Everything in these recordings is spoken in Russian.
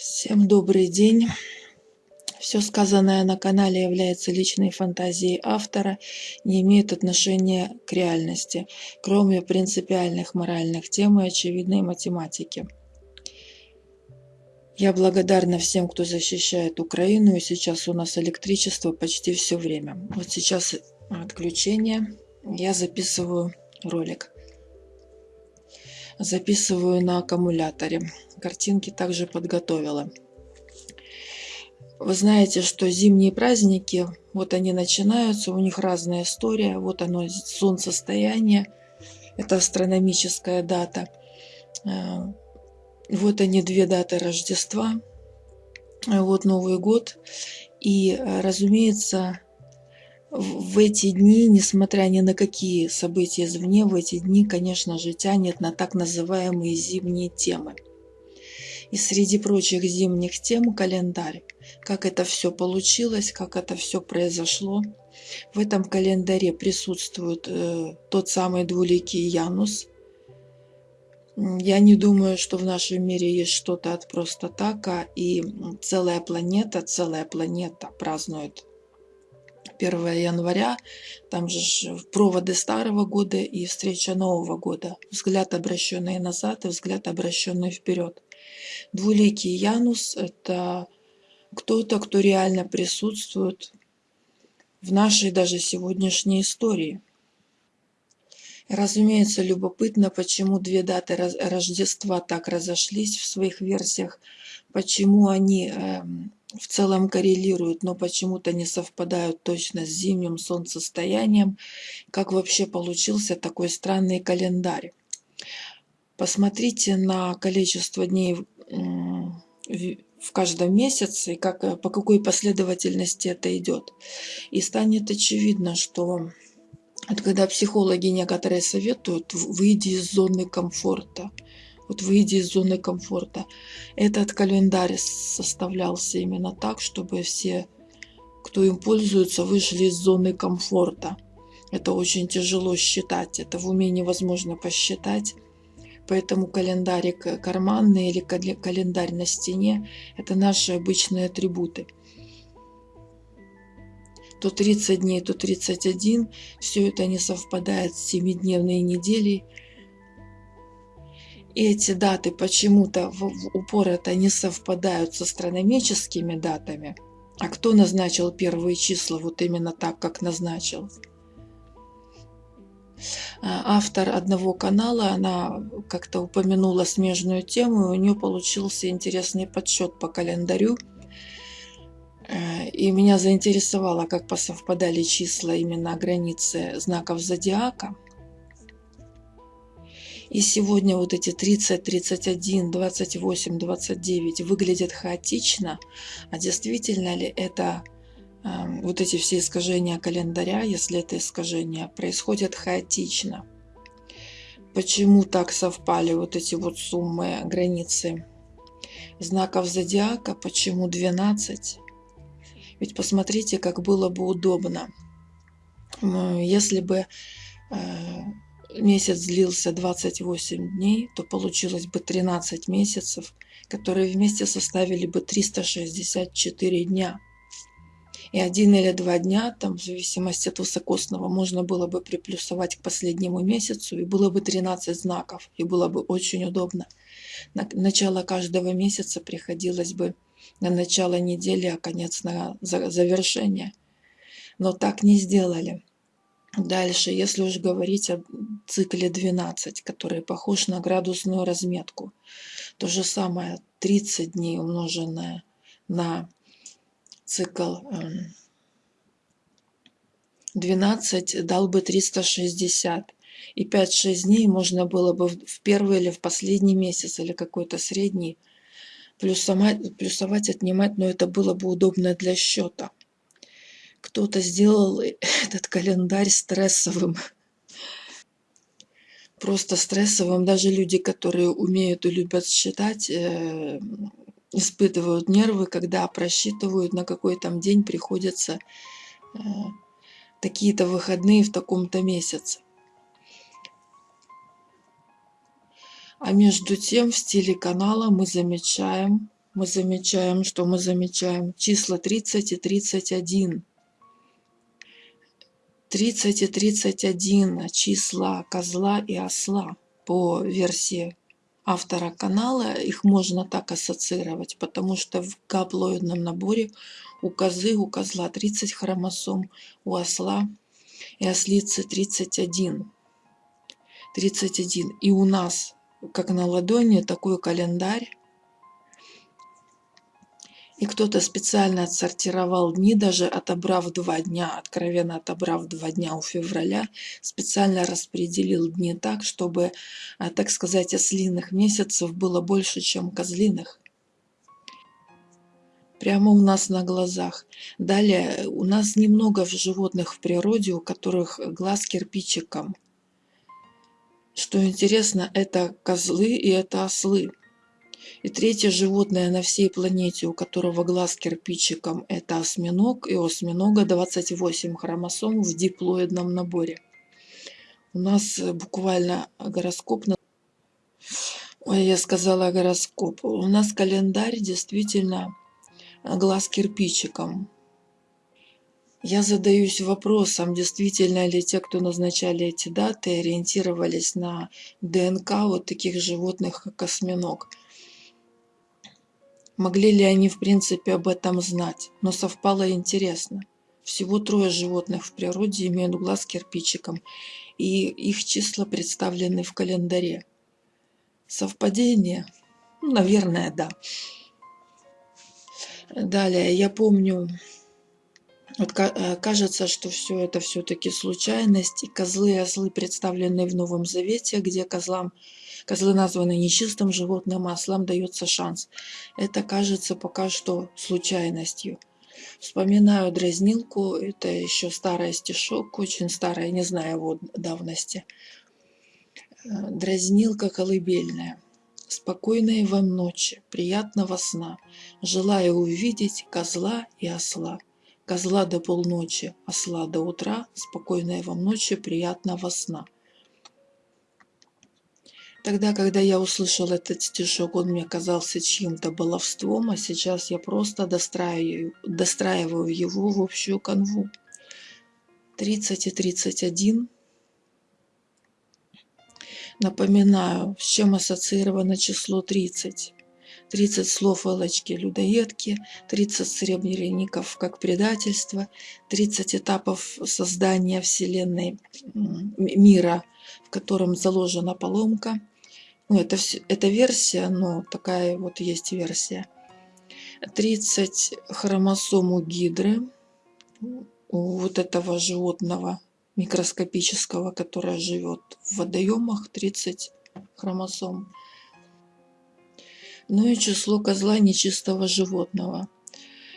Всем добрый день. Все сказанное на канале является личной фантазией автора, не имеет отношения к реальности, кроме принципиальных моральных тем и очевидной математики. Я благодарна всем, кто защищает Украину, и сейчас у нас электричество почти все время. Вот сейчас отключение, я записываю ролик. Записываю на аккумуляторе. Картинки также подготовила. Вы знаете, что зимние праздники, вот они начинаются, у них разная история. Вот оно, солнцестояние, это астрономическая дата. Э, вот они, две даты Рождества, вот Новый год. И, э, разумеется, в эти дни, несмотря ни на какие события извне, в эти дни, конечно же, тянет на так называемые зимние темы. И среди прочих зимних тем календарь. Как это все получилось, как это все произошло. В этом календаре присутствует э, тот самый двуликий Янус. Я не думаю, что в нашем мире есть что-то от просто така, и целая планета, целая планета празднует 1 января, там же проводы старого года и встреча Нового года. Взгляд, обращенный назад, и взгляд, обращенный вперед. Двуликий Янус – это кто-то, кто реально присутствует в нашей даже сегодняшней истории. Разумеется, любопытно, почему две даты Рождества так разошлись в своих версиях, почему они эм, в целом коррелируют, но почему-то не совпадают точно с зимним солнцестоянием. Как вообще получился такой странный календарь? Посмотрите на количество дней в каждом месяце и как, по какой последовательности это идет. И станет очевидно, что вот когда психологи некоторые советуют, выйди из зоны комфорта – вот выйди из зоны комфорта. Этот календарь составлялся именно так, чтобы все, кто им пользуется, вышли из зоны комфорта. Это очень тяжело считать, это в уме невозможно посчитать. Поэтому календарик карманный или календарь на стене – это наши обычные атрибуты. То 30 дней, то 31, все это не совпадает с 7-дневной неделей – и эти даты почему-то в, упор это не совпадают с астрономическими датами. А кто назначил первые числа вот именно так, как назначил? А, автор одного канала, она как-то упомянула смежную тему, и у нее получился интересный подсчет по календарю. Э, и меня заинтересовало, как посовпадали числа именно границы знаков зодиака. И сегодня вот эти 30, 31, 28, 29 выглядят хаотично, а действительно ли это э, вот эти все искажения календаря, если это искажения, происходят хаотично? Почему так совпали вот эти вот суммы, границы знаков зодиака? Почему 12? Ведь посмотрите, как было бы удобно, если бы э, месяц длился 28 дней, то получилось бы 13 месяцев, которые вместе составили бы 364 дня. И один или два дня, там, в зависимости от высокосного, можно было бы приплюсовать к последнему месяцу, и было бы 13 знаков, и было бы очень удобно. На начало каждого месяца приходилось бы на начало недели, а конец на завершение. Но так не сделали. Дальше, если уж говорить о цикле 12, который похож на градусную разметку, то же самое 30 дней умноженное на цикл 12 эм, дал бы 360. И 5-6 дней можно было бы в первый или в последний месяц, или какой-то средний, плюсовать, плюсовать, отнимать, но это было бы удобно для счета кто-то сделал этот календарь стрессовым. Просто стрессовым. Даже люди, которые умеют и любят считать, э, испытывают нервы, когда просчитывают, на какой там день приходится э, такие-то выходные в таком-то месяце. А между тем в стиле канала мы замечаем мы замечаем, что мы замечаем числа 30 и 31. 30 и 31 числа козла и осла по версии автора канала. Их можно так ассоциировать, потому что в гаплоидном наборе у козы, у козла 30 хромосом, у осла и ослицы 31. 31. И у нас, как на ладони, такой календарь и кто-то специально отсортировал дни, даже отобрав два дня, откровенно отобрав два дня у февраля, специально распределил дни так, чтобы, а, так сказать, ослиных месяцев было больше, чем козлиных. Прямо у нас на глазах. Далее, у нас немного животных в природе, у которых глаз кирпичиком. Что интересно, это козлы и это ослы. И третье животное на всей планете, у которого глаз кирпичиком, это осьминог. И у осьминога 28 хромосом в диплоидном наборе. У нас буквально гороскоп... Ой, я сказала гороскоп. У нас календарь действительно глаз кирпичиком. Я задаюсь вопросом, действительно ли те, кто назначали эти даты, ориентировались на ДНК вот таких животных, как осьминог. Могли ли они в принципе об этом знать? Но совпало интересно. Всего трое животных в природе имеют глаз кирпичиком, и их числа представлены в календаре. Совпадение? Ну, наверное, да. Далее, я помню, кажется, что все это все-таки случайность, и козлы и ослы представлены в Новом Завете, где козлам Козлы названы нечистым животным, а ослам дается шанс. Это кажется пока что случайностью. Вспоминаю дразнилку, это еще старый стишок, очень старый, не знаю его давности. Э, дразнилка колыбельная. Спокойной вам ночи, приятного сна. Желаю увидеть козла и осла. Козла до полночи, осла до утра. Спокойной вам ночи, приятного сна. Тогда, когда я услышал этот стишок, он мне казался чьим-то баловством, а сейчас я просто достраиваю, достраиваю его в общую канву. 30 и 31. Напоминаю, с чем ассоциировано число 30. 30 слов Элочки-людоедки, 30 сребреников как предательство, 30 этапов создания Вселенной мира, в котором заложена поломка, ну, это, это версия, но такая вот есть версия. 30 хромосом у гидры, у вот этого животного микроскопического, которое живет в водоемах, 30 хромосом. Ну и число козла нечистого животного.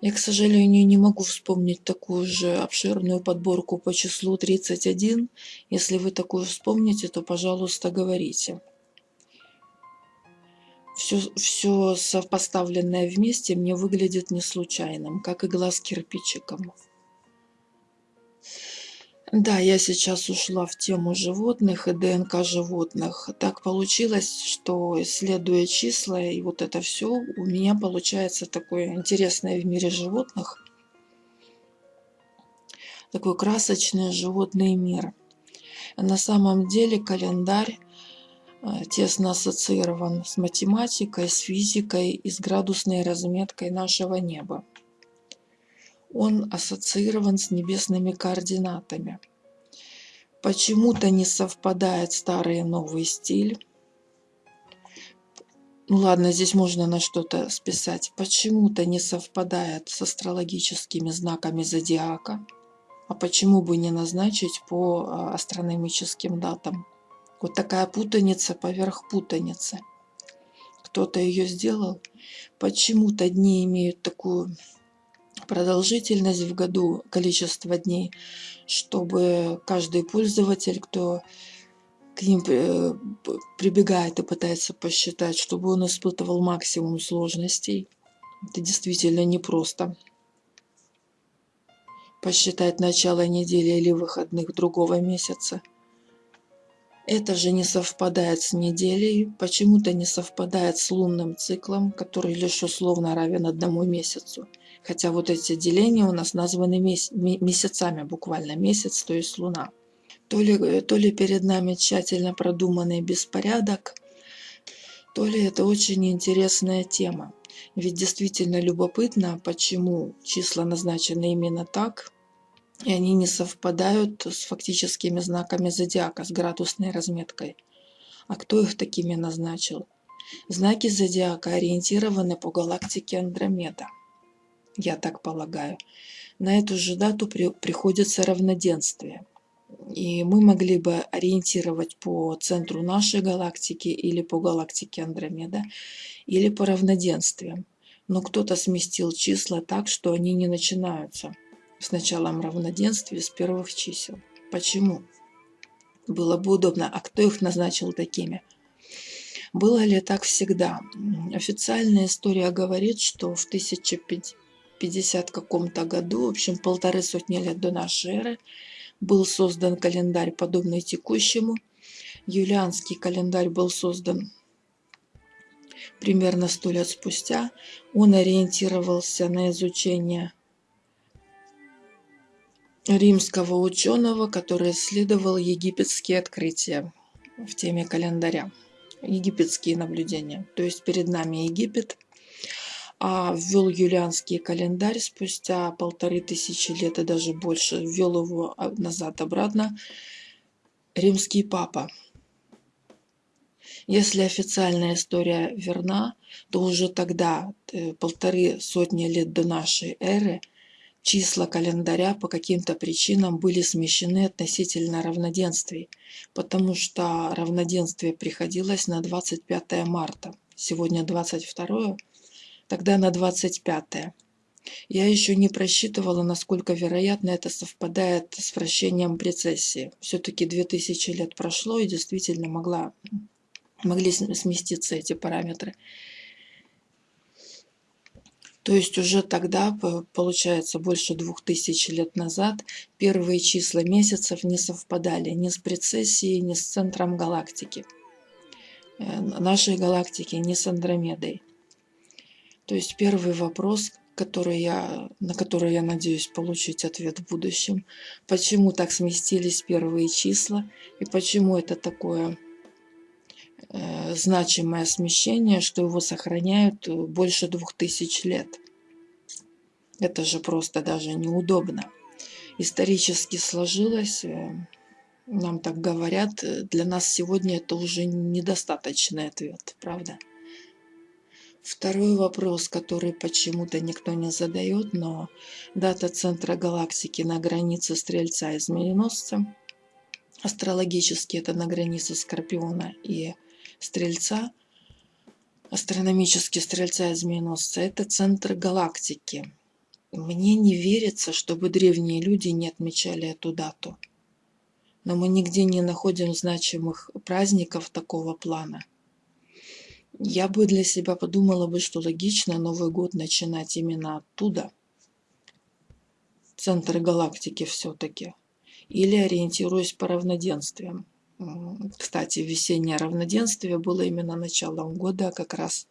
Я, к сожалению, не могу вспомнить такую же обширную подборку по числу 31. Если вы такую вспомните, то, пожалуйста, говорите все, все сопоставленное вместе мне выглядит не случайным, как и глаз кирпичиком. Да, я сейчас ушла в тему животных и ДНК животных. Так получилось, что исследуя числа и вот это все, у меня получается такое интересное в мире животных, такой красочный животный мир. На самом деле календарь Э, тесно ассоциирован с математикой, с физикой и с градусной разметкой нашего неба. Он ассоциирован с небесными координатами. Почему-то не совпадает старый и новый стиль. Ну ладно, здесь можно на что-то списать. Почему-то не совпадает с астрологическими знаками зодиака. А почему бы не назначить по э, астрономическим датам? Вот такая путаница поверх путаницы. Кто-то ее сделал. Почему-то дни имеют такую продолжительность в году, количество дней, чтобы каждый пользователь, кто к ним э, прибегает и пытается посчитать, чтобы он испытывал максимум сложностей. Это действительно непросто. Посчитать начало недели или выходных другого месяца – Это же не совпадает с неделей, почему-то не совпадает с лунным циклом, который лишь условно равен одному месяцу. Хотя вот эти деления у нас названы месяцами, буквально месяц, то есть луна. То ли, то ли перед нами тщательно продуманный беспорядок, то ли это очень интересная тема. Ведь действительно любопытно, почему числа назначены именно так, и они не совпадают с фактическими знаками зодиака, с градусной разметкой. А кто их такими назначил? Знаки зодиака ориентированы по галактике Андромеда. Я так полагаю. На эту же дату при, приходится равноденствие. И мы могли бы ориентировать по центру нашей галактики или по галактике Андромеда, или по равноденствиям. Но кто-то сместил числа так, что они не начинаются с началом равноденствия с первых чисел. Почему? Было бы удобно. А кто их назначил такими? Было ли так всегда? Официальная история говорит, что в 1050 каком-то году, в общем, полторы сотни лет до нашей эры, был создан календарь, подобный текущему. Юлианский календарь был создан примерно сто лет спустя. Он ориентировался на изучение римского ученого, который исследовал египетские открытия в теме календаря, египетские наблюдения. То есть перед нами Египет, ввел юлианский календарь спустя полторы тысячи лет и даже больше, ввел его назад-обратно римский папа. Если официальная история верна, то уже тогда, э, полторы сотни лет до нашей эры, числа календаря по каким-то причинам были смещены относительно равноденствий, потому что равноденствие приходилось на 25 марта. Сегодня 22, тогда на 25. Я еще не просчитывала, насколько вероятно это совпадает с вращением прецессии. Все-таки 2000 лет прошло, и действительно могла, могли сместиться эти параметры. То есть уже тогда, получается, больше двух тысяч лет назад, первые числа месяцев не совпадали ни с прецессией, ни с центром галактики. Э, нашей галактики, ни с Андромедой. То есть первый вопрос, который я, на который я надеюсь получить ответ в будущем, почему так сместились первые числа и почему это такое Э, значимое смещение, что его сохраняют э, больше двух тысяч лет. Это же просто даже неудобно. Исторически сложилось, э, нам так говорят, для нас сегодня это уже недостаточный ответ, правда? Второй вопрос, который почему-то никто не задает, но дата центра галактики на границе Стрельца и Змееносца. Астрологически это на границе Скорпиона и Стрельца, астрономический Стрельца и Змееносца, это центр галактики. Мне не верится, чтобы древние люди не отмечали эту дату. Но мы нигде не находим значимых праздников такого плана. Я бы для себя подумала бы, что логично Новый год начинать именно оттуда. Центр галактики все-таки. Или ориентируясь по равноденствиям. Кстати, весеннее равноденствие было именно началом года, как раз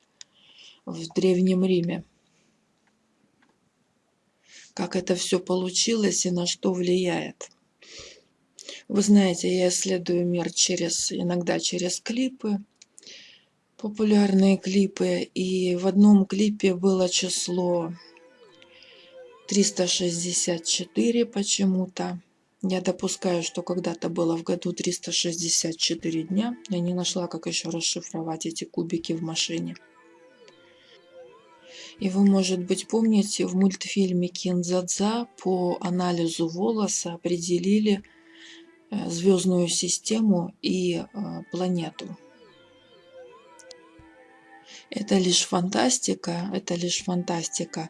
в Древнем Риме. Как это все получилось и на что влияет. Вы знаете, я исследую мир через, иногда через клипы, популярные клипы, и в одном клипе было число 364 почему-то. Я допускаю, что когда-то было в году 364 дня. Я не нашла, как еще расшифровать эти кубики в машине. И вы, может быть, помните, в мультфильме Кинзадза по анализу волоса определили э, звездную систему и э, планету. Это лишь фантастика, это лишь фантастика.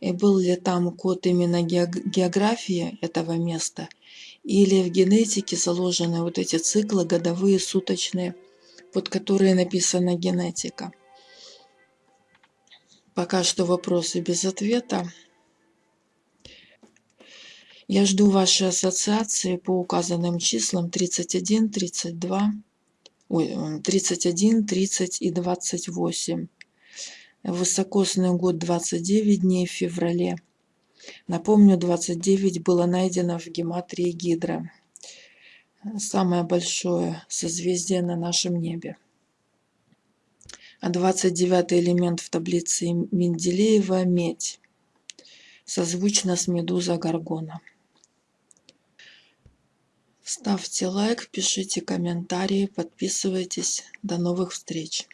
И был ли там код именно географии этого места – или в генетике заложены вот эти циклы годовые, суточные, под которые написана генетика. Пока что вопросы без ответа. Я жду вашей ассоциации по указанным числам 31, 32, ой, 31, 30 и 28. Высокосный год 29 дней в феврале. Напомню, 29 было найдено в гематрии Гидра. Самое большое созвездие на нашем небе. А 29 элемент в таблице Менделеева – медь. Созвучно с медуза Гаргона. Ставьте лайк, пишите комментарии, подписывайтесь. До новых встреч!